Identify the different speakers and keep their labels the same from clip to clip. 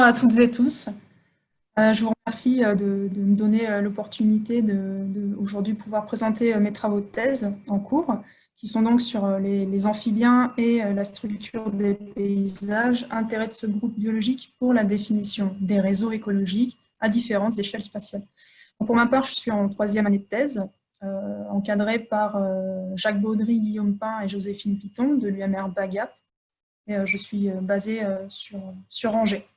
Speaker 1: à toutes et tous. Euh, je vous remercie euh, de, me donner euh, l'opportunité de, aujourd'hui pouvoir présenter mes travaux de thèse en cours, qui sont donc sur les, amphibiens et la structure des paysages, intérêt de ce groupe biologique pour la définition des réseaux écologiques à différentes échelles spatiales. pour ma part, je suis en troisième année de thèse, encadrée par Jacques Baudry, Guillaume Pain et Joséphine Piton de l'UMR Bagap. Et je suis basée sur, sur Angers.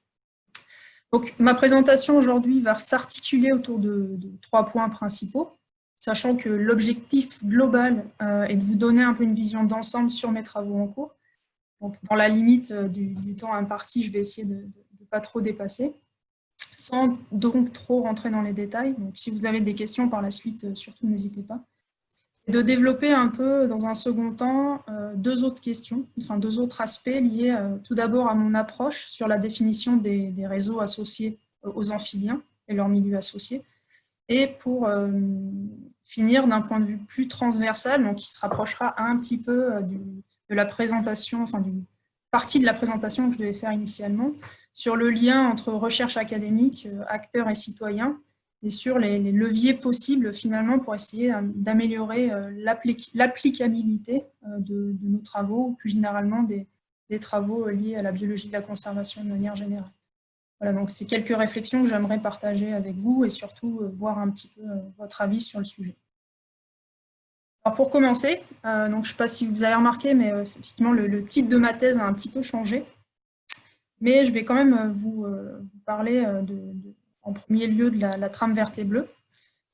Speaker 1: Donc, ma présentation aujourd'hui va s'articuler autour de, trois points principaux, sachant que l'objectif global euh, est de vous donner un peu une vision d'ensemble sur mes travaux en cours. Donc, dans la limite euh, du, temps imparti, je vais essayer de ne pas trop dépasser, sans donc trop rentrer dans les détails. Donc, si vous avez des questions par la suite, euh, surtout n'hésitez pas de développer un peu, dans un second temps, euh, deux autres questions, enfin deux autres aspects liés euh, tout d'abord à mon approche sur la définition des, réseaux associés aux amphibiens et leur milieu associé, et pour euh, finir d'un point de vue plus transversal, donc qui se rapprochera un petit peu de la présentation, enfin d'une partie de la présentation que je devais faire initialement, sur le lien entre recherche académique, acteurs et citoyens, et sur les, leviers possibles finalement pour essayer euh, d'améliorer euh, l'applicabilité euh, de, nos travaux, plus généralement des, travaux liés à la biologie de la conservation de manière générale. Voilà, donc c'est quelques réflexions que j'aimerais partager avec vous et surtout voir un petit peu votre avis sur le sujet. Alors pour commencer, donc je ne sais pas si vous avez remarqué, mais effectivement le, titre de ma thèse a un petit peu changé. Mais je vais quand même vous, parler de en premier lieu de la, trame verte et bleue.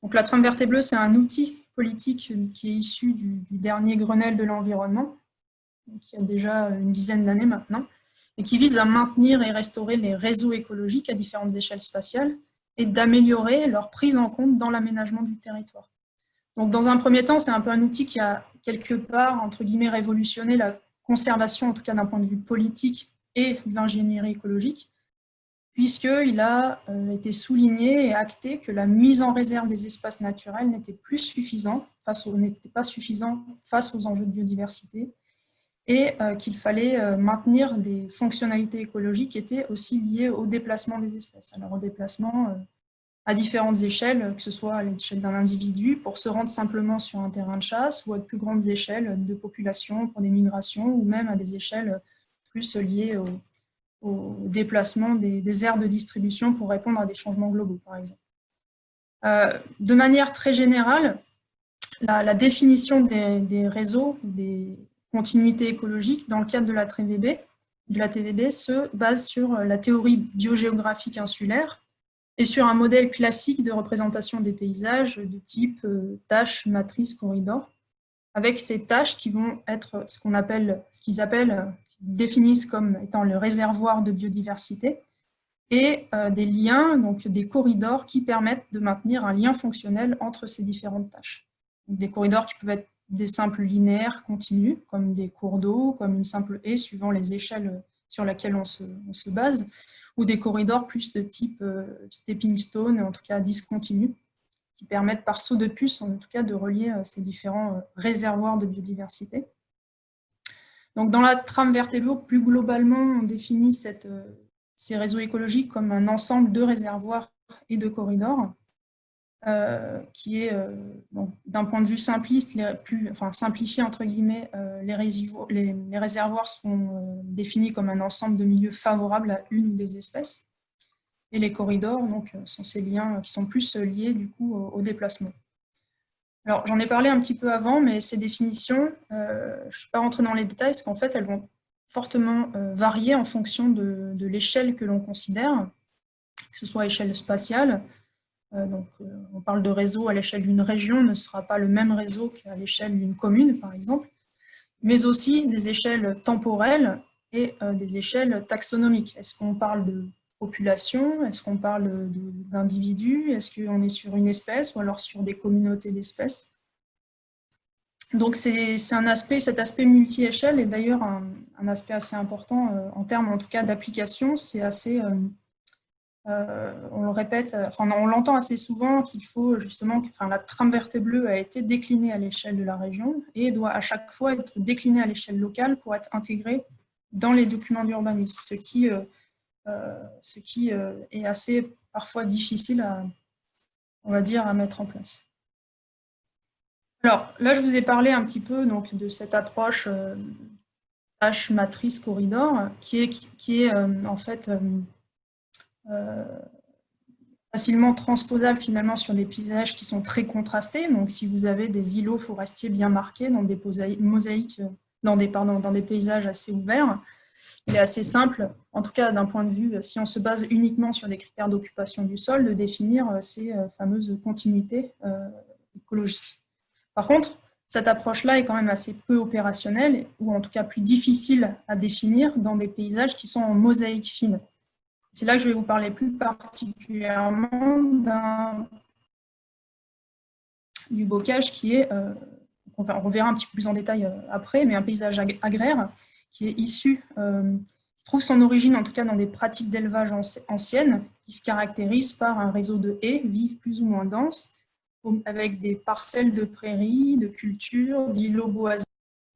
Speaker 1: Donc, la trame verte et bleue, c'est un outil politique qui est issu du, dernier Grenelle de l'environnement, qui a déjà une dizaine d'années maintenant, et qui vise à maintenir et restaurer les réseaux écologiques à différentes échelles spatiales et d'améliorer leur prise en compte dans l'aménagement du territoire. Donc, dans un premier temps, c'est un peu un outil qui a quelque part, entre guillemets, révolutionné la conservation, en tout cas d'un point de vue politique et de l'ingénierie écologique, puisqu'il a euh, été souligné et acté que la mise en réserve des espaces naturels n'était plus suffisant, n'était pas suffisant face aux enjeux de biodiversité, et euh, qu'il fallait euh, maintenir des fonctionnalités écologiques qui étaient aussi liées au déplacement des espèces. Alors au déplacement à différentes échelles, que ce soit à l'échelle d'un individu pour se rendre simplement sur un terrain de chasse, ou à de plus grandes échelles de population pour des migrations, ou même à des échelles plus liées au, au déplacement des, aires de distribution pour répondre à des changements globaux, par exemple. Euh, de manière très générale, la, définition des, réseaux, des continuités écologiques dans le cadre de la TVB, se base sur la théorie biogéographique insulaire et sur un modèle classique de représentation des paysages de type euh, tâche, matrice, corridor, avec ces tâches qui vont être ce qu'on appelle, ce qu'ils appellent définissent comme étant le réservoir de biodiversité, et euh, des liens, donc des corridors qui permettent de maintenir un lien fonctionnel entre ces différentes tâches. Des corridors qui peuvent être des simples linéaires continus, comme des cours d'eau, comme une simple haie, suivant les échelles sur lesquelles on se, base, ou des corridors plus de type euh, stepping stone, en tout cas discontinus, qui permettent par saut de puce, en tout cas, de relier euh, ces différents réservoirs de biodiversité. Donc, dans la trame verte plus globalement, on définit euh, ces réseaux écologiques comme un ensemble de réservoirs et de corridors, euh, qui est, euh, d'un point de vue simpliste, enfin, simplifié entre guillemets, les, les, réservoirs sont définis comme un ensemble de milieux favorables à une ou des espèces, et les corridors donc, sont ces liens qui sont plus liés du coup au déplacement. Alors, j'en ai parlé un petit peu avant, mais ces définitions, euh, je ne suis pas rentrée dans les détails, parce qu'en fait, elles vont fortement euh, varier en fonction de, l'échelle que l'on considère, que ce soit à échelle spatiale, euh, donc on parle de réseau à l'échelle d'une région, ne sera pas le même réseau qu'à l'échelle d'une commune, par exemple, mais aussi des échelles temporelles et des échelles taxonomiques. Est-ce qu'on parle de population Est-ce qu'on parle d'individus Est-ce qu'on est sur une espèce ou alors sur des communautés d'espèces? Donc c'est un aspect, cet aspect multi-échelle est d'ailleurs un, aspect assez important euh, en termes en tout cas d'application. C'est assez, euh, euh, on le répète, enfin on l'entend assez souvent qu'il faut justement, enfin la trame verte et bleue a été déclinée à l'échelle de la région et doit à chaque fois être déclinée à l'échelle locale pour être intégrée dans les documents d'urbanisme, ce qui ce qui est assez parfois difficile à, on va dire, à mettre en place. Alors là, je vous ai parlé un petit peu donc, de cette approche H matrice corridor qui est, qui est en fait facilement transposable finalement sur des paysages qui sont très contrastés. Donc si vous avez des îlots forestiers bien marqués dans des mosaïques, euh, dans des, dans des paysages assez ouverts, il est assez simple, en tout cas d'un point de vue, si on se base uniquement sur des critères d'occupation du sol, de définir euh, ces euh, fameuses continuités écologiques. Par contre, cette approche-là est quand même assez peu opérationnelle, ou en tout cas plus difficile à définir dans des paysages qui sont en mosaïque fine. C'est là que je vais vous parler plus particulièrement du bocage qui est, euh, on, verra un petit peu plus en détail euh, après, mais un paysage agraire qui est issu, euh, qui trouve son origine en tout cas dans des pratiques d'élevage anciennes, qui se caractérisent par un réseau de haies vives plus ou moins denses, avec des parcelles de prairies, de cultures, d'îlots boisés,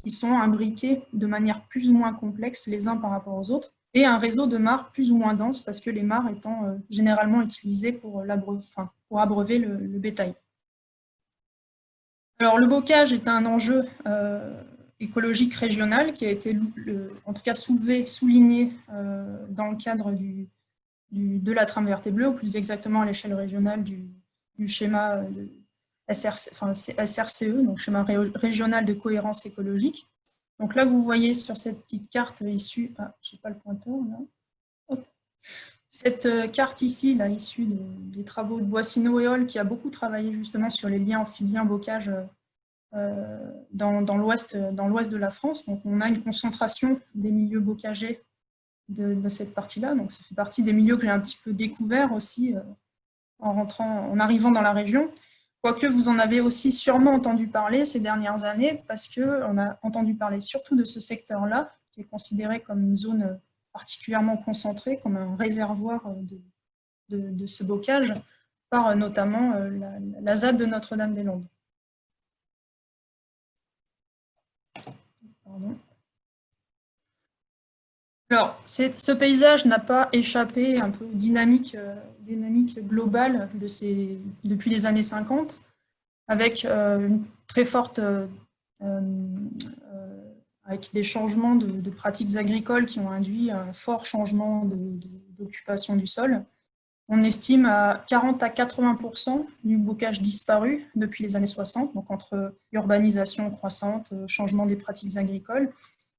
Speaker 1: qui sont imbriqués de manière plus ou moins complexe les uns par rapport aux autres, et un réseau de mares plus ou moins dense, parce que les mares étant euh, généralement utilisées pour, pour abreuver le, bétail. Alors, le bocage est un enjeu euh, écologique régional qui a été, en tout cas, soulevé, souligné euh, dans le cadre du, de la trame verte et bleue, ou plus exactement à l'échelle régionale du, schéma de SRC, enfin, SRCE, donc schéma régional de cohérence écologique, donc là, vous voyez sur cette petite carte issue, ah, je n'ai pas le pointeur là, cette euh, carte ici, là, issue des travaux de Boissino et Hall, qui a beaucoup travaillé justement sur les liens amphibiens-bocage euh, dans, dans l'ouest de la France. Donc on a une concentration des milieux bocagés de, cette partie-là. Donc ça fait partie des milieux que j'ai un petit peu découvert aussi euh, en, rentrant, en arrivant dans la région. Quoique vous en avez aussi sûrement entendu parler ces dernières années, parce qu'on a entendu parler surtout de ce secteur-là, qui est considéré comme une zone particulièrement concentrée, comme un réservoir de, ce bocage, par notamment euh, la, la ZAD de Notre-Dame-des-Landes. Alors, ce paysage n'a pas échappé un peu aux dynamiques, euh, dynamique globale de depuis les années 50, avec euh, une très forte, euh, avec des changements de, pratiques agricoles qui ont induit un fort changement d'occupation du sol. On estime à 40 à 80% du bocage disparu depuis les années 60, donc entre urbanisation croissante, changement des pratiques agricoles,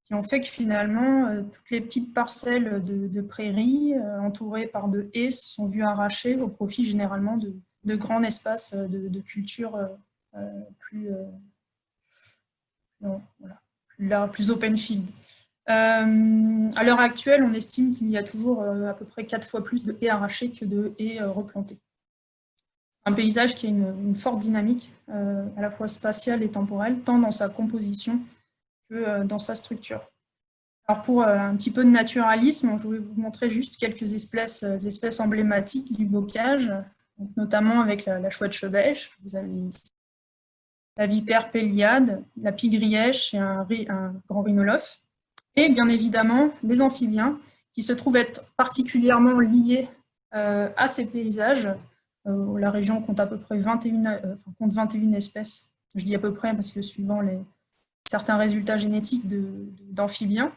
Speaker 1: qui ont fait que finalement, euh, toutes les petites parcelles de, prairies euh, entourées par de haies sont vues arrachées au profit généralement de, grands espaces euh, de, culture plus, plus open field. À l'heure actuelle, on estime qu'il y a toujours à peu près quatre fois plus de haies arrachées que de haies replantées. Un paysage qui a une, forte dynamique, à la fois spatiale et temporelle, tant dans sa composition euh, dans sa structure. Alors pour euh, un petit peu de naturalisme, je vais vous montrer juste quelques espèces, euh, espèces emblématiques du bocage, notamment avec la, chouette chevêche. La vipère péliade, la pigrièche et un, grand rhinolophe. Et bien évidemment, les amphibiens, qui se trouvent être particulièrement liés à ces paysages. la région compte à peu près 21, compte 21 espèces. Je dis à peu près parce que suivant certains résultats génétiques d'amphibiens.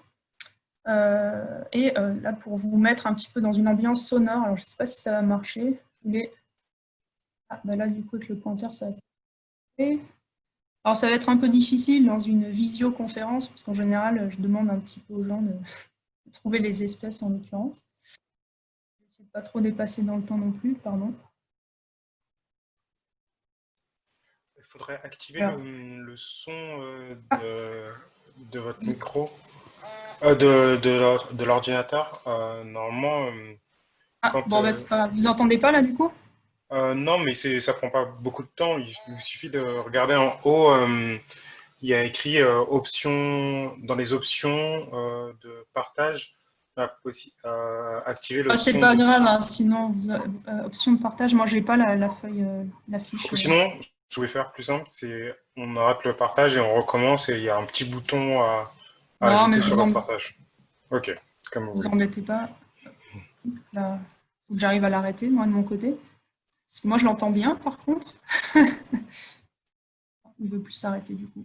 Speaker 1: Euh, et euh, là, pour vous mettre un petit peu dans une ambiance sonore, alors je ne sais pas si ça va marcher, Ah, bah là, du coup, avec le pointeur, ça va... Alors, ça va être un peu difficile dans une visioconférence, parce qu'en général, je demande un petit peu aux gens de, trouver les espèces en l'occurrence. Je vais essayer de ne pas trop dépasser dans le temps non plus, pardon.
Speaker 2: faudrait activer le, son euh, de, votre micro, euh, de, de, l'ordinateur. Euh, normalement.
Speaker 1: ah, bon, bah, pas... Vous entendez pas là du coup?
Speaker 2: Non, mais ça prend pas beaucoup de temps. Il, suffit de regarder en haut. il y a écrit option dans les options de partage. activer le
Speaker 1: ah, C'est pas grave, hein, sinon, option de partage, moi j'ai pas la, la feuille, la fiche.
Speaker 2: Sinon, je pouvez faire plus simple, c'est on arrête le partage et on recommence et il y a un petit bouton à,
Speaker 1: à non, mais sur
Speaker 2: le partage. Ok,
Speaker 1: comme vous. Vous en mettez pas. Là, faut que j'arrive à l'arrêter, moi, de mon côté. Moi, je l'entends bien, par contre. Il ne veut plus s'arrêter, du coup.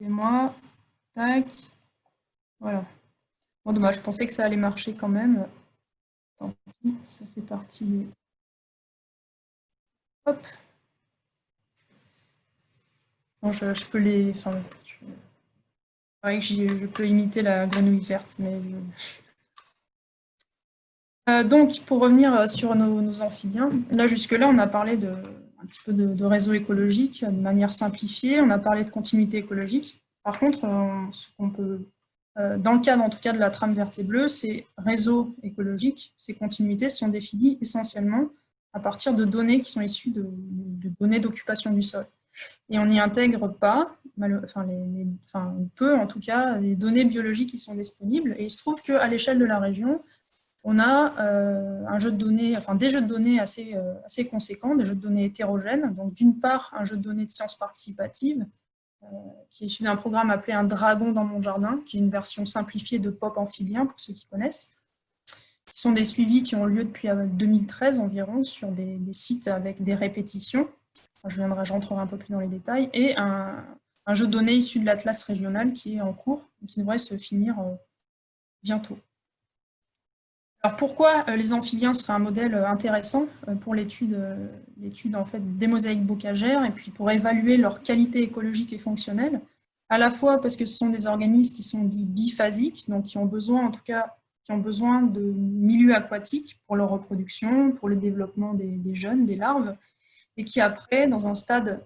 Speaker 1: Et moi, tac, voilà. Bon, dommage, je pensais que ça allait marcher quand même. Tant pis, ça fait partie des... Hop. je, peux les... Enfin, je... je peux imiter la grenouille verte, mais... Euh, donc, pour revenir sur nos, amphibiens, là, jusque-là, on a parlé de, un petit peu de, réseau écologique de manière simplifiée, on a parlé de continuité écologique. Par contre, euh, ce qu'on peut euh, dans le cadre en tout cas de la trame verte et bleue, ces réseaux écologiques, ces continuités sont définies essentiellement à partir de données qui sont issues de, données d'occupation du sol. Et on n'y intègre pas, enfin, enfin, peu en tout cas, les données biologiques qui sont disponibles. Et il se trouve qu'à l'échelle de la région, on a euh, un jeu de données, enfin, des jeux de données assez, euh, assez conséquents, des jeux de données hétérogènes. Donc d'une part, un jeu de données de sciences participatives, euh, qui est issu d'un programme appelé Un dragon dans mon jardin, qui est une version simplifiée de Pop amphibien, pour ceux qui connaissent. Ce sont des suivis qui ont lieu depuis 2013 euh, environ sur des, sites avec des répétitions. je viendrai, j'entrerai un peu plus dans les détails. Et un, jeu de données issu de l'Atlas régional qui est en cours et qui devrait se finir bientôt. Alors pourquoi euh, les amphibiens seraient un modèle euh, intéressant euh, pour l'étude en fait, des mosaïques bocagères et puis pour évaluer leur qualité écologique et fonctionnelle? À la fois parce que ce sont des organismes qui sont dits biphasiques, donc qui ont besoin en tout cas qui ont besoin de milieux aquatiques pour leur reproduction, pour le développement des, jeunes, des larves, et qui après, dans un stade,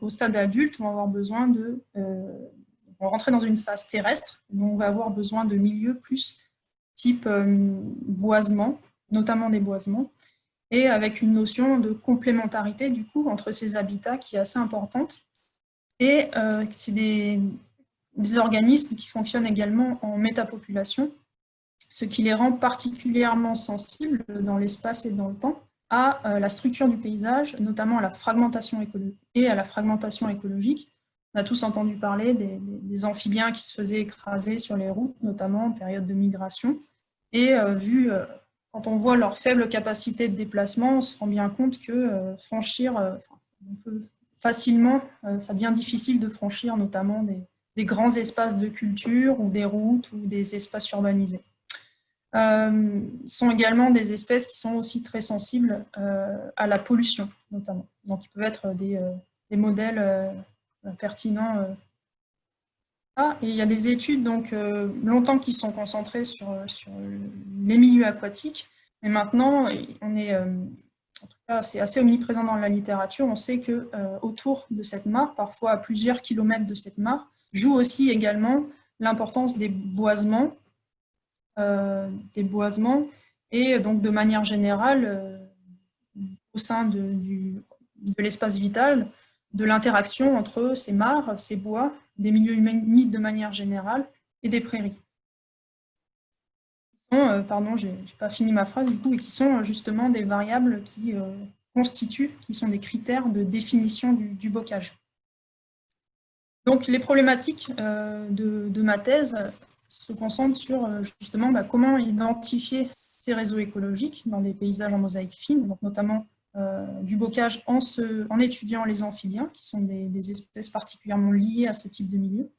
Speaker 1: au stade adulte, vont avoir besoin de vont rentrer dans une phase terrestre, donc on va avoir besoin de milieux plus type euh, boisement, notamment des boisements, et avec une notion de complémentarité du coup entre ces habitats qui est assez importante. Et euh, c'est des, organismes qui fonctionnent également en métapopulation, ce qui les rend particulièrement sensibles dans l'espace et dans le temps à euh, la structure du paysage, notamment à la fragmentation et à la fragmentation écologique, on a tous entendu parler des, amphibiens qui se faisaient écraser sur les routes, notamment en période de migration. Et euh, vu, euh, quand on voit leur faible capacité de déplacement, on se rend bien compte que euh, franchir, on peut facilement, ça devient difficile de franchir notamment des, grands espaces de culture ou des routes ou des espaces urbanisés. Euh, sont également des espèces qui sont aussi très sensibles à la pollution, notamment. Donc, ils peuvent être des, des modèles pertinent. Euh. Ah, et il y a des études donc, euh, longtemps qui sont concentrées sur, sur les milieux aquatiques, mais maintenant, on est, en tout cas, c'est assez omniprésent dans la littérature. On sait que autour de cette mare, parfois à plusieurs kilomètres de cette mare, joue aussi également l'importance des boisements, des boisements, et donc de manière générale, au sein de, de l'espace vital, de l'interaction entre ces mares, ces bois, des milieux humides de manière générale et des prairies. Euh, pardon, je n'ai pas fini ma phrase du coup, et qui sont euh, justement des variables qui euh, constituent, qui sont des critères de définition du, bocage. Donc les problématiques de, ma thèse se concentrent sur justement bah, comment identifier ces réseaux écologiques dans des paysages en mosaïque fine, notamment euh, du bocage en, étudiant les amphibiens, qui sont des, espèces particulièrement liées à ce type de milieu.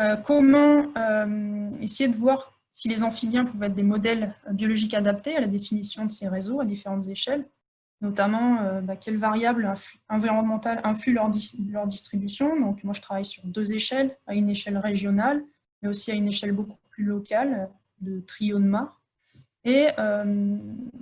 Speaker 1: Euh, comment euh, essayer de voir si les amphibiens pouvaient être des modèles biologiques adaptés à la définition de ces réseaux à différentes échelles, notamment bah, quelles variables environnementales influent leur, distribution. Donc moi je travaille sur deux échelles, à une échelle régionale, mais aussi à une échelle beaucoup plus locale, de trio de mares et euh,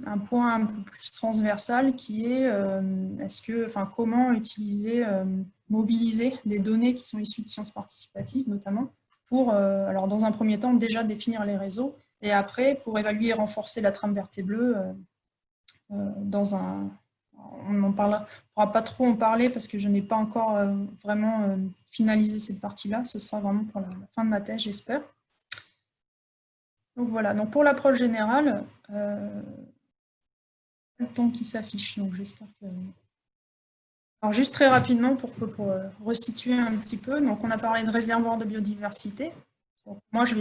Speaker 1: un point un peu plus transversal qui est euh, est-ce que, enfin, comment utiliser, euh, mobiliser des données qui sont issues de sciences participatives notamment pour, alors dans un premier temps, déjà définir les réseaux et après pour évaluer et renforcer la trame verte et bleue dans un, on ne pourra pas trop en parler parce que je n'ai pas encore vraiment finalisé cette partie-là. Ce sera vraiment pour la fin de ma thèse, j'espère. Donc voilà, donc pour l'approche générale, euh, le temps qui s'affiche, donc j'espère que... Alors juste très rapidement pour, pour euh, resituer un petit peu, donc on a parlé de réservoir de biodiversité, moi, je,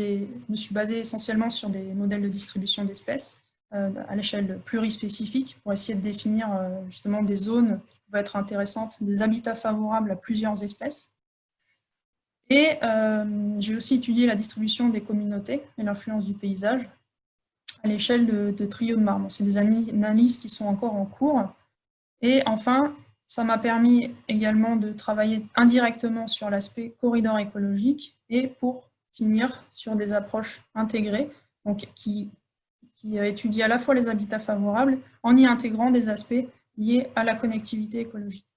Speaker 1: me suis basée essentiellement sur des modèles de distribution d'espèces euh, à l'échelle plurispécifique pour essayer de définir justement des zones qui pouvaient être intéressantes, des habitats favorables à plusieurs espèces. Et euh, j'ai aussi étudié la distribution des communautés et l'influence du paysage à l'échelle de, de trio de marbre. C'est des analyses qui sont encore en cours. Et enfin, ça m'a permis également de travailler indirectement sur l'aspect corridor écologique et pour finir sur des approches intégrées, donc qui, qui étudient à la fois les habitats favorables en y intégrant des aspects liés à la connectivité écologique.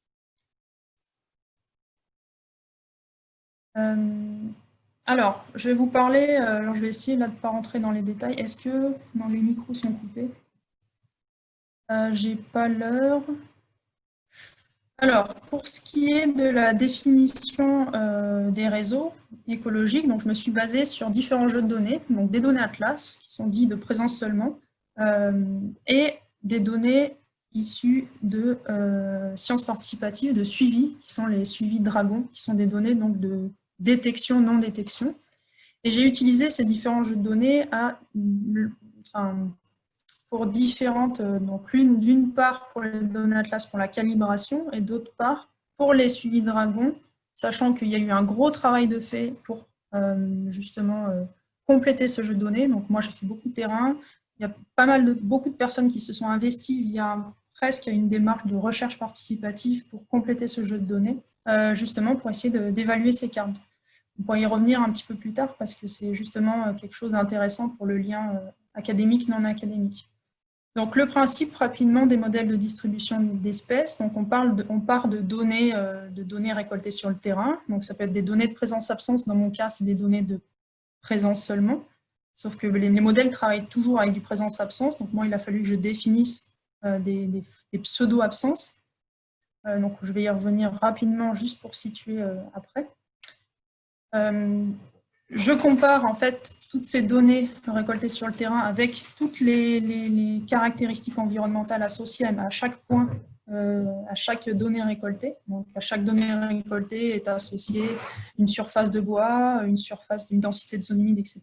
Speaker 1: Alors, je vais vous parler, euh, alors je vais essayer là de ne pas rentrer dans les détails. Est-ce que les micros sont coupés? Euh, J'ai pas l'heure. Alors, pour ce qui est de la définition euh, des réseaux écologiques, donc je me suis basée sur différents jeux de données, donc des données Atlas, qui sont dits de présence seulement, euh, et des données issues de euh, sciences participatives, de suivi, qui sont les suivis Dragon, qui sont des données donc, de détection, non-détection. Et j'ai utilisé ces différents jeux de données à, pour différentes, euh, donc l'une d'une part pour les données Atlas pour la calibration et d'autre part pour les suivis Dragon, sachant qu'il y a eu un gros travail de fait pour euh, justement euh, compléter ce jeu de données. Donc moi j'ai fait beaucoup de terrain, il y a pas mal de, beaucoup de personnes qui se sont investies via presque une démarche de recherche participative pour compléter ce jeu de données, justement pour essayer d'évaluer ces cartes. On pourra y revenir un petit peu plus tard parce que c'est justement quelque chose d'intéressant pour le lien académique non académique. Donc le principe rapidement des modèles de distribution d'espèces, donc on, parle on part de données, euh, de données récoltées sur le terrain, donc ça peut être des données de présence-absence, dans mon cas c'est des données de présence seulement, sauf que les, modèles travaillent toujours avec du présence-absence, donc moi il a fallu que je définisse euh, des, pseudo-absences, euh, donc je vais y revenir rapidement juste pour situer après je compare en fait toutes ces données récoltées sur le terrain avec toutes les, caractéristiques environnementales associées à chaque point, euh, à chaque donnée récoltée. Donc à chaque donnée récoltée est associée une surface de bois, une surface d'une densité de zone humide, etc.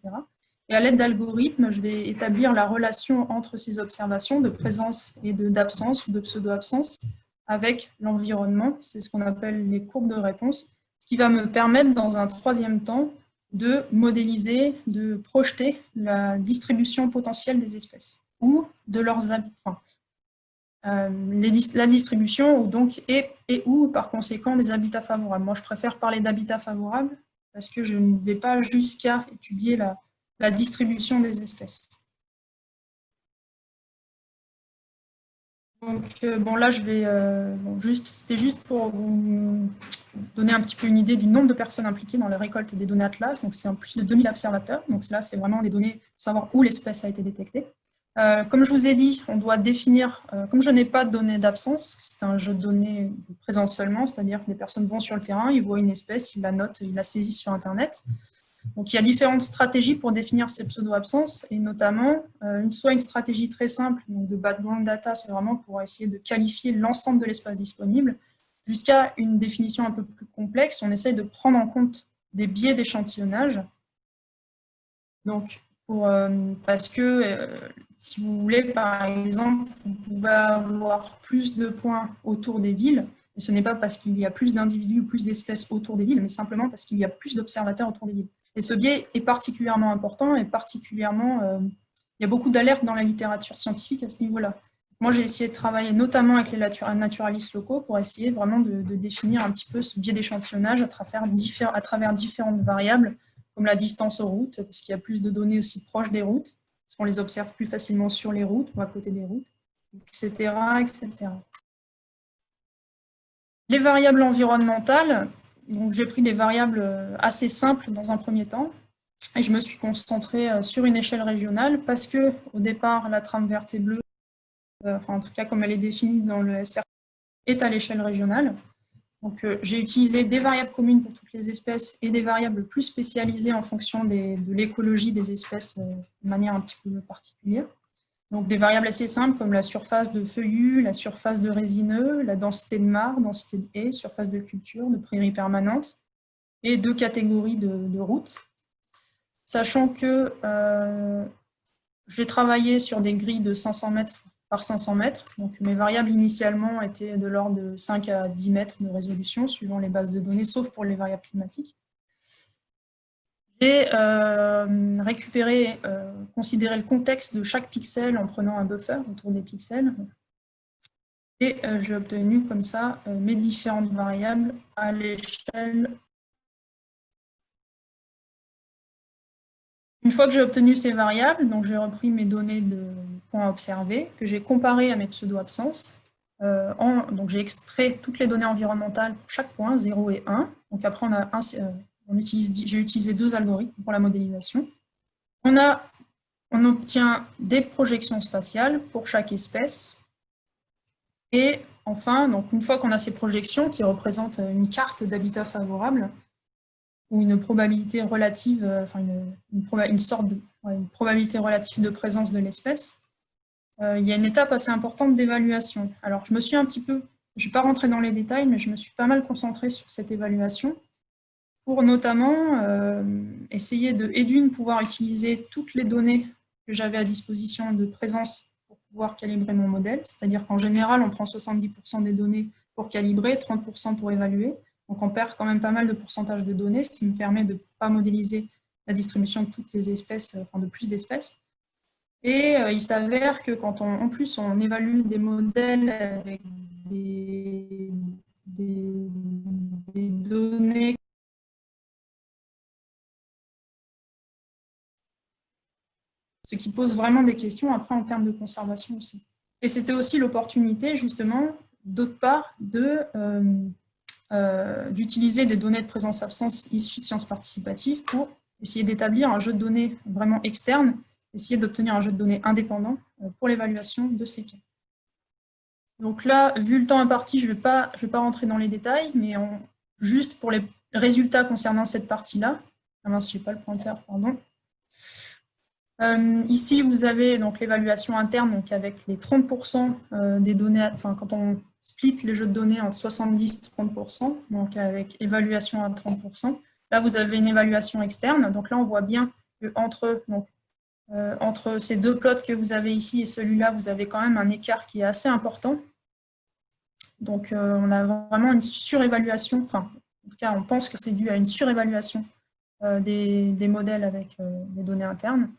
Speaker 1: Et à l'aide d'algorithmes, je vais établir la relation entre ces observations de présence et d'absence ou de pseudo-absence avec l'environnement. C'est ce qu'on appelle les courbes de réponse, qui va me permettre dans un troisième temps de modéliser, de projeter la distribution potentielle des espèces ou de leurs habitants. Euh, la distribution donc, et, et, ou par conséquent des habitats favorables. Moi je préfère parler d'habitats favorables parce que je ne vais pas jusqu'à étudier la, la distribution des espèces. Donc, euh, bon, là, je vais euh, juste, c'était juste pour vous donner un petit peu une idée du nombre de personnes impliquées dans la récolte des données Atlas. Donc, c'est en plus de 2000 observateurs. Donc, là, c'est vraiment les données pour savoir où l'espèce a été détectée. Euh, comme je vous ai dit, on doit définir, comme je n'ai pas de données d'absence, c'est un jeu de données de présence seulement, c'est-à-dire que les personnes vont sur le terrain, ils voient une espèce, ils la notent, ils la saisissent sur Internet. Donc, il y a différentes stratégies pour définir ces pseudo-absences, et notamment, euh, une, soit une stratégie très simple, donc de background data, c'est vraiment pour essayer de qualifier l'ensemble de l'espace disponible, jusqu'à une définition un peu plus complexe, on essaye de prendre en compte des biais d'échantillonnage. Donc, euh, parce que, euh, si vous voulez, par exemple, vous pouvez avoir plus de points autour des villes, et ce n'est pas parce qu'il y a plus d'individus ou plus d'espèces autour des villes, mais simplement parce qu'il y a plus d'observateurs autour des villes. Et ce biais est particulièrement important et particulièrement, euh, il y a beaucoup d'alertes dans la littérature scientifique à ce niveau-là. Moi, j'ai essayé de travailler notamment avec les naturalistes locaux pour essayer vraiment de, définir un petit peu ce biais d'échantillonnage à travers, à travers différentes variables, comme la distance aux routes, parce qu'il y a plus de données aussi proches des routes, parce qu'on les observe plus facilement sur les routes ou à côté des routes, etc. etc. Les variables environnementales, j'ai pris des variables euh, assez simples dans un premier temps, et je me suis concentrée euh, sur une échelle régionale parce que au départ, la trame verte et bleue, euh, enfin en tout cas comme elle est définie dans le SR, est à l'échelle régionale. Donc j'ai utilisé des variables communes pour toutes les espèces et des variables plus spécialisées en fonction de l'écologie des espèces de manière un petit peu particulière. Donc des variables assez simples comme la surface de feuillus, la surface de résineux, la densité de marre, densité de haies, surface de culture, de prairies permanentes, et deux catégories de, routes. sachant que j'ai travaillé sur des grilles de 500 mètres par 500 mètres. Donc mes variables initialement étaient de l'ordre de 5 à 10 mètres de résolution, suivant les bases de données, sauf pour les variables climatiques. J'ai euh, récupéré, euh, considéré le contexte de chaque pixel en prenant un buffer autour des pixels. Et euh, j'ai obtenu comme ça mes différentes variables à l'échelle Une fois que j'ai obtenu ces variables, j'ai repris mes données de points observés, que j'ai comparées à mes pseudo-absences. J'ai extrait toutes les données environnementales pour chaque point, 0 et 1. Donc après, on a utilise, j'ai utilisé deux algorithmes pour la modélisation. On, obtient des projections spatiales pour chaque espèce. Et enfin, une fois qu'on a ces projections qui représentent une carte d'habitat favorable, ou une probabilité relative, euh, une, sorte de probabilité relative de présence de l'espèce, euh, il y a une étape assez importante d'évaluation. Alors je me suis un petit peu, je ne vais pas rentrer dans les détails, mais je me suis pas mal concentrée sur cette évaluation pour notamment euh, essayer de, et d'une, pouvoir utiliser toutes les données que j'avais à disposition de présence pour pouvoir calibrer mon modèle, c'est-à-dire qu'en général, on prend 70% des données pour calibrer, 30% pour évaluer, donc on perd quand même pas mal de pourcentage de données, ce qui me permet de ne pas modéliser la distribution de toutes les espèces, euh, enfin de plus d'espèces. Et euh, il s'avère que quand on, en plus on évalue des modèles avec des, données ce qui pose vraiment des questions après en termes de conservation aussi. Et c'était aussi l'opportunité justement, d'autre part, de, euh, euh, d'utiliser des données de présence-absence issues de sciences participatives pour essayer d'établir un jeu de données vraiment externe, essayer d'obtenir un jeu de données indépendant euh, pour l'évaluation de ces cas. Donc là, vu le temps imparti, je ne vais, pas, vais pas rentrer dans les détails, mais juste pour les résultats concernant cette partie-là, ah mince, je n'ai pas le pointeur, pardon. Euh, ici, vous avez donc l'évaluation interne, donc avec les 30% des données, enfin quand on split les jeux de données en 70-30%, donc avec évaluation à 30%. Là, vous avez une évaluation externe. Donc là, on voit bien que entre, donc, euh, entre ces deux plots que vous avez ici et celui-là, vous avez quand même un écart qui est assez important. Donc, euh, on a vraiment une surévaluation, enfin, en tout cas, on pense que c'est dû à une surévaluation euh, des, des, modèles avec les données internes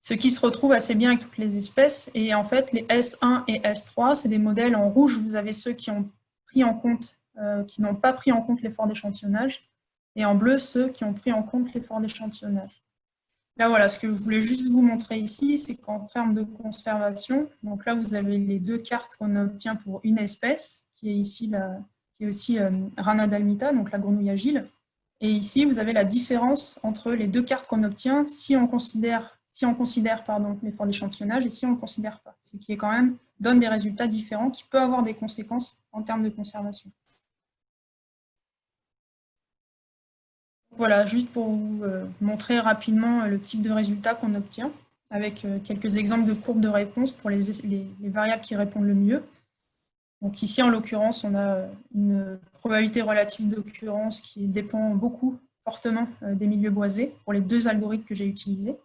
Speaker 1: ce qui se retrouve assez bien avec toutes les espèces. Et en fait, les S1 et S3, c'est des modèles en rouge, vous avez ceux qui ont pris en compte, euh, qui n'ont pas pris en compte l'effort d'échantillonnage, et en bleu, ceux qui ont pris en compte l'effort d'échantillonnage. Là, voilà, ce que je voulais juste vous montrer ici, c'est qu'en termes de conservation, donc là, vous avez les deux cartes qu'on obtient pour une espèce, qui est ici la, qui est aussi euh, Rana dalmita, donc la grenouille agile. Et ici, vous avez la différence entre les deux cartes qu'on obtient si on considère si on considère l'effort d'échantillonnage et si on ne le considère pas, ce qui est quand même donne des résultats différents qui peuvent avoir des conséquences en termes de conservation. Voilà, juste pour vous euh, montrer rapidement le type de résultat qu'on obtient, avec euh, quelques exemples de courbes de réponse pour les, variables qui répondent le mieux. Donc ici, en l'occurrence, on a une probabilité relative d'occurrence qui dépend beaucoup, fortement, euh, des milieux boisés pour les deux algorithmes que j'ai utilisés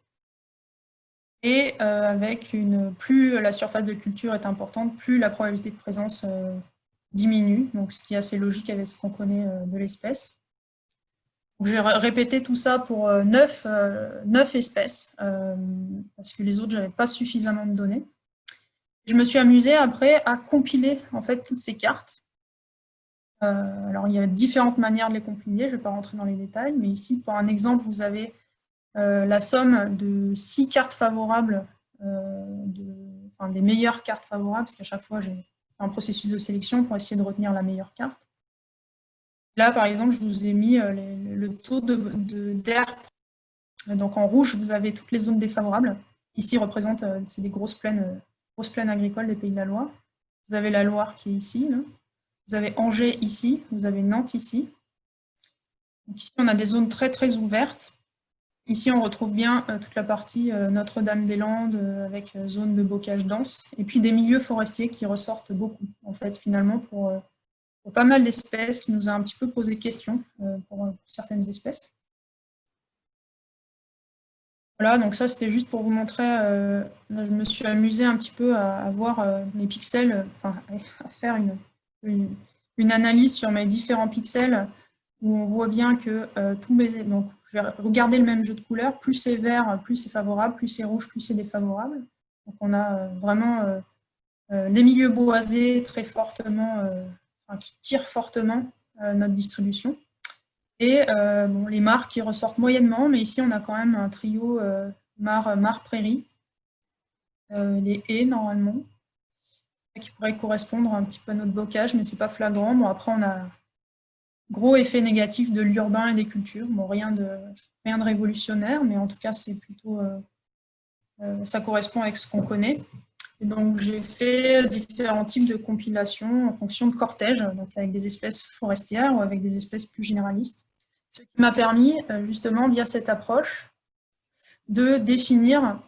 Speaker 1: et euh, avec plus la surface de culture est importante, plus la probabilité de présence euh, diminue, donc ce qui est assez logique avec ce qu'on connaît euh, de l'espèce. J'ai répété tout ça pour 9, 9 espèces, parce que les autres, je n'avais pas suffisamment de données. Je me suis amusée après à compiler en fait toutes ces cartes. alors il y a différentes manières de les compiler, je ne vais pas rentrer dans les détails, mais ici pour un exemple, vous avez la somme de six cartes favorables, euh, enfin, des meilleures cartes favorables, parce qu'à chaque fois j'ai un processus de sélection pour essayer de retenir la meilleure carte. Là, par exemple, je vous ai mis euh, le taux d'air. De, Donc en rouge, vous avez toutes les zones défavorables. Ici, représente, c'est des grosses plaines, grosses plaines agricoles des Pays de la Loire. Vous avez la Loire qui est ici. Vous avez Angers ici. Vous avez Nantes ici. Donc ici, on a des zones très très ouvertes. Ici, on retrouve bien euh, toute la partie euh, Notre-Dame-des-Landes euh, avec zone de bocage dense, et puis des milieux forestiers qui ressortent beaucoup, en fait, finalement, pour, pas mal d'espèces, qui nous a un petit peu posé question pour, certaines espèces. Voilà, donc ça c'était juste pour vous montrer, je me suis amusée un petit peu à, voir les pixels, enfin à faire une, une, analyse sur mes différents pixels où on voit bien que tous mes... Donc je vais regarder le même jeu de couleurs, plus c'est vert, plus c'est favorable, plus c'est rouge, plus c'est défavorable. Donc on a vraiment les milieux boisés très fortement, enfin, qui tirent fortement notre distribution. Et euh, bon, les mares qui ressortent moyennement, mais ici on a quand même un trio euh, mar-prairie, euh, les haies normalement, qui pourraient correspondre un petit peu à notre bocage, mais c'est pas flagrant. Bon, après on a gros effet négatif de l'urbain et des cultures. Bon, rien de, rien de révolutionnaire, mais en tout cas, c'est plutôt, ça correspond avec ce qu'on connaît. Et donc, j'ai fait différents types de compilations en fonction de cortèges, donc avec des espèces forestières ou avec des espèces plus généralistes. Ce qui m'a permis, euh, justement, via cette approche, de définir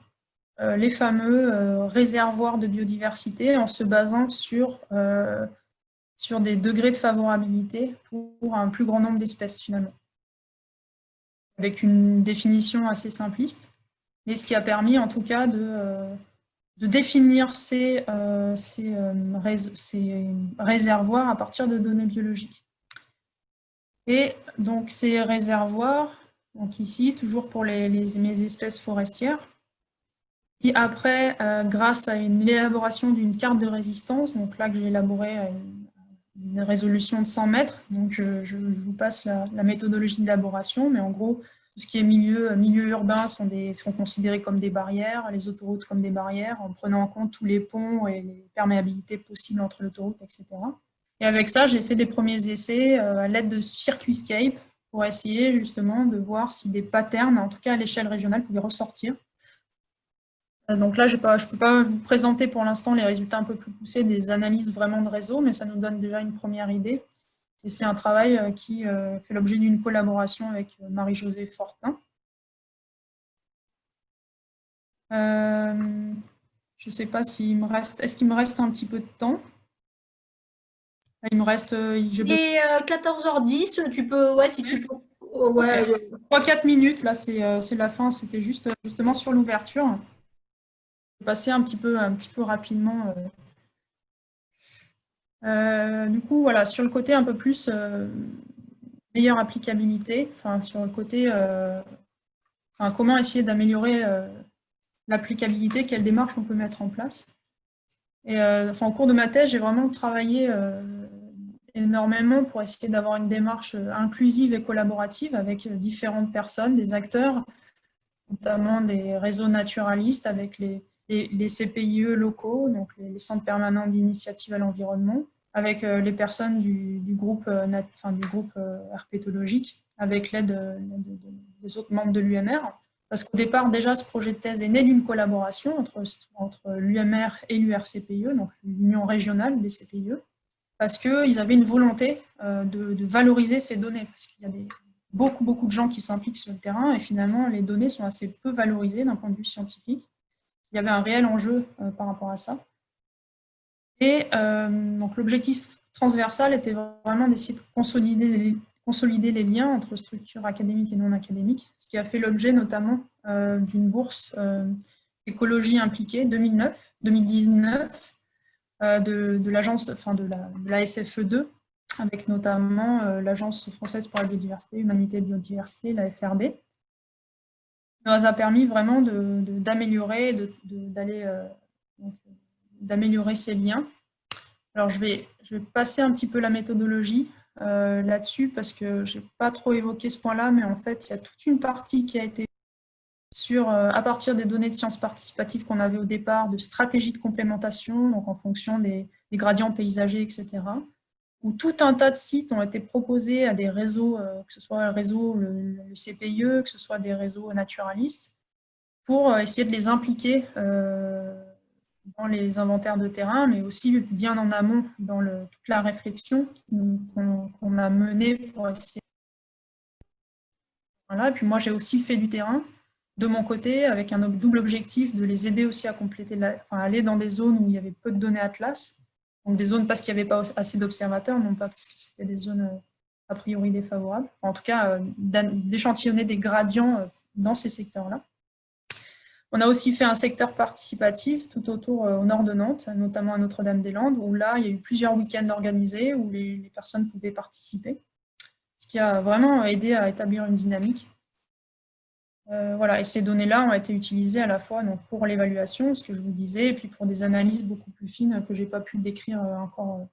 Speaker 1: euh, les fameux euh, réservoirs de biodiversité en se basant sur, sur des degrés de favorabilité pour un plus grand nombre d'espèces, finalement. Avec une définition assez simpliste, mais ce qui a permis, en tout cas, de de définir ces, euh, euh, ces, réservoirs à partir de données biologiques. Et donc ces réservoirs, donc ici, toujours pour les, mes espèces forestières, et après, euh, grâce à une élaboration d'une carte de résistance, donc là que j'ai élaboré à une, résolution de 100 mètres, donc je, vous passe la, méthodologie d'élaboration, mais en gros, tout ce qui est milieu, urbain sont, sont considérés comme des barrières, les autoroutes comme des barrières, en prenant en compte tous les ponts et les perméabilités possibles entre l'autoroute, etc. Et avec ça, j'ai fait des premiers essais euh, à l'aide de Circuitscape pour essayer justement de voir si des patterns, en tout cas à l'échelle régionale, pouvaient ressortir. Euh, donc là, je ne peux pas vous présenter pour l'instant les résultats un peu plus poussés des analyses vraiment de réseau, mais ça nous donne déjà une première idée. Et c'est un travail euh, qui euh, fait l'objet d'une collaboration avec Marie-Josée Fortin. je ne sais pas s'il me reste... Est-ce qu'il me reste un petit peu de temps? Il me reste...
Speaker 3: Il est 14h10, tu peux... Ouais, si tu peux...
Speaker 1: 3-4 minutes, là, c'est la fin. C'était juste justement sur l'ouverture. Passer un petit peu, un petit peu rapidement euh, du coup, voilà, sur le côté un peu plus euh, meilleure applicabilité, enfin sur le côté euh, comment essayer d'améliorer l'applicabilité, quelle démarche on peut mettre en place. Et enfin, au cours de ma thèse, j'ai vraiment travaillé énormément pour essayer d'avoir une démarche inclusive et collaborative avec différentes personnes, des acteurs, notamment des réseaux naturalistes avec les, les, CPIE locaux, donc les centres permanents d'initiative à l'environnement, avec euh, les personnes du, groupe, euh, euh, herpétologique, avec l'aide des autres membres de l'UMR. Parce qu'au départ, déjà, ce projet de thèse est né d'une collaboration entre, l'UMR et l'URCPIE, donc l'Union régionale des CPIE, parce qu'ils avaient une volonté de, valoriser ces données, parce qu'il y a beaucoup, beaucoup de gens qui s'impliquent sur le terrain, et finalement, les données sont assez peu valorisées d'un point de vue scientifique. Il y avait un réel enjeu par rapport à ça. Et euh, donc l'objectif transversal était vraiment d'essayer de consolider les, liens entre structures académiques et non académiques, ce qui a fait l'objet notamment euh, d'une bourse euh, écologie impliquée 2009, 2019 de, de l'agence, enfin de la, la SFE2, avec notamment l'Agence française pour la biodiversité, humanité et biodiversité, la FRB, nous a permis vraiment d'aller d'améliorer ces liens. Alors, je vais, passer un petit peu la méthodologie euh, là-dessus parce que je n'ai pas trop évoqué ce point-là, mais en fait, il y a toute une partie qui a été sur, euh, à partir des données de sciences participatives qu'on avait au départ, de stratégies de complémentation, donc en fonction des, gradients paysagers, etc., où tout un tas de sites ont été proposés à des réseaux, euh, que ce soit le réseau, le, CPIE, que ce soit des réseaux naturalistes, pour essayer de les impliquer dans les inventaires de terrain, mais aussi bien en amont dans toute la réflexion qu'on a menée pour essayer. Et puis moi j'ai aussi fait du terrain de mon côté avec un double objectif de les aider aussi à compléter, la, enfin, aller dans des zones où il y avait peu de données Atlas, donc des zones parce qu'il n'y avait pas assez d'observateurs, non pas parce que c'était des zones euh, a priori défavorables, en tout cas euh, d'échantillonner des gradients euh, dans ces secteurs-là. On a aussi fait un secteur participatif tout autour au nord de Nantes, notamment à Notre-Dame-des-Landes, où là, il y a eu plusieurs week-ends organisés où les, personnes pouvaient participer, ce qui a vraiment aidé à établir une dynamique. Voilà, et ces données-là ont été utilisées à la fois donc, pour l'évaluation, ce que je vous disais, et puis pour des analyses beaucoup plus fines que je n'ai pas pu décrire encore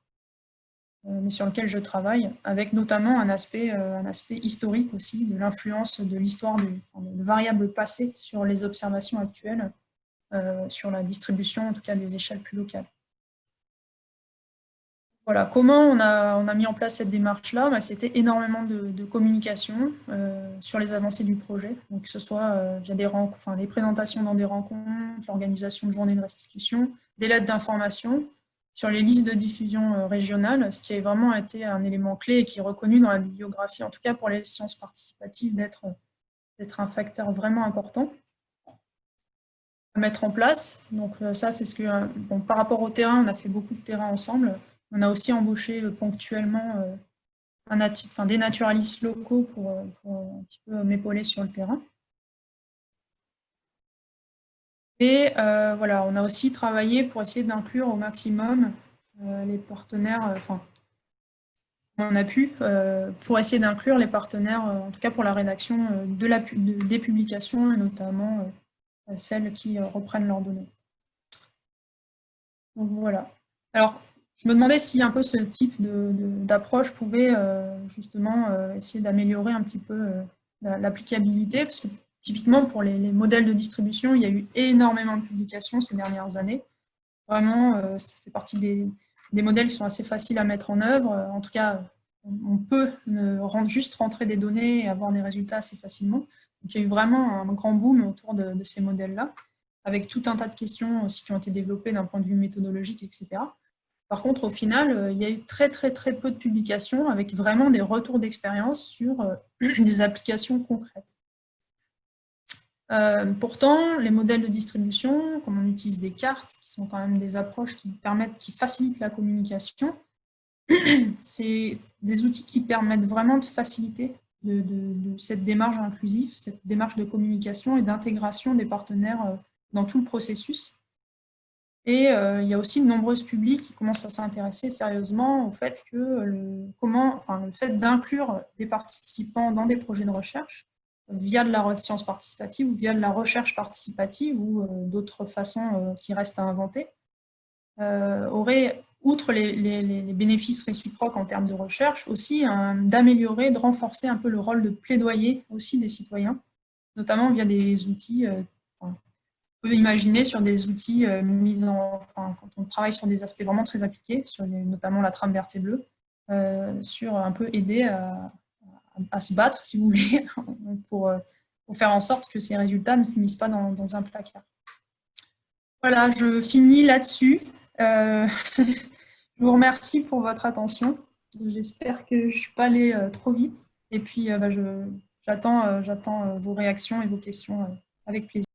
Speaker 1: euh, mais sur lequel je travaille, avec notamment un aspect, euh, un aspect historique aussi, de l'influence de l'histoire de, variables passées sur les observations actuelles, euh, sur la distribution, en tout cas des échelles plus locales. Comment on a, mis en place cette démarche-là bah, C'était énormément de, communication sur les avancées du projet, donc que ce soit via des, enfin, les présentations dans des rencontres, l'organisation de journées de restitution, des lettres d'information, sur les listes de diffusion euh, régionales, ce qui a vraiment été un élément clé et qui est reconnu dans la bibliographie, en tout cas pour les sciences participatives, d'être un facteur vraiment important à mettre en place. Donc euh, ça, c'est ce que, euh, par rapport au terrain, on a fait beaucoup de terrain ensemble. On a aussi embauché ponctuellement un enfin, des naturalistes locaux pour, pour un petit peu m'épauler sur le terrain. Et euh, voilà, on a aussi travaillé pour essayer d'inclure au maximum euh, les partenaires, euh, enfin, on a pu, pour essayer d'inclure les partenaires, en tout cas pour la rédaction des publications, et notamment celles qui reprennent leurs données. Donc voilà. Alors, je me demandais si un peu ce type d'approche pouvait justement essayer d'améliorer un petit peu l'applicabilité, parce que Typiquement, pour les, modèles de distribution, il y a eu énormément de publications ces dernières années. Vraiment, euh, ça fait partie des, modèles qui sont assez faciles à mettre en œuvre. En tout cas, on peut juste rentrer des données et avoir des résultats assez facilement. Donc, il y a eu vraiment un grand boom autour de, de ces modèles-là, avec tout un tas de questions aussi qui ont été développées d'un point de vue méthodologique, etc. Par contre, au final, euh, il y a eu très très très peu de publications avec vraiment des retours d'expérience sur euh, des applications concrètes. Euh, pourtant, les modèles de distribution, comme on utilise des cartes, qui sont quand même des approches qui permettent, qui facilitent la communication, c'est des outils qui permettent vraiment de faciliter cette démarche inclusive, cette démarche de communication et d'intégration des partenaires dans tout le processus. Et euh, il y a aussi de nombreux publics qui commencent à s'intéresser sérieusement au fait que le, comment, enfin, fait d'inclure des participants dans des projets de recherche via de la science participative ou via de la recherche participative ou euh, d'autres façons euh, qui restent à inventer, aurait, outre les, bénéfices réciproques en termes de recherche, aussi d'améliorer, de renforcer un peu le rôle de plaidoyer aussi des citoyens, notamment via des outils, imaginer sur des outils mis en, quand on travaille sur des aspects vraiment très appliqués, sur notamment la trame verte et bleue, sur un peu aider à, se battre, si vous voulez, pour, euh, pour, faire en sorte que ces résultats ne finissent pas dans, un placard. Voilà, je finis là-dessus. Euh, je vous remercie pour votre attention. J'espère que je ne suis pas allée euh, trop vite. Et puis, bah, j'attends vos réactions et vos questions avec plaisir.